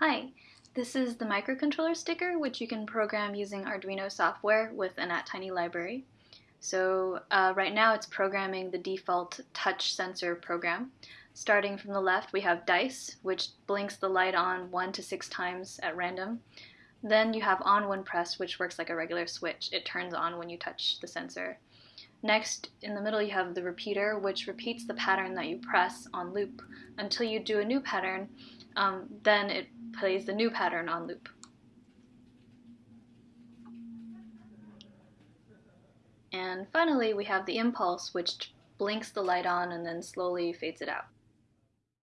Hi, this is the microcontroller sticker which you can program using Arduino software with an ATtiny library. So uh, right now it's programming the default touch sensor program. Starting from the left we have dice which blinks the light on one to six times at random. Then you have on when pressed which works like a regular switch. It turns on when you touch the sensor. Next, in the middle you have the repeater which repeats the pattern that you press on loop until you do a new pattern. Um, then it plays the new pattern on loop. And finally, we have the impulse, which blinks the light on and then slowly fades it out.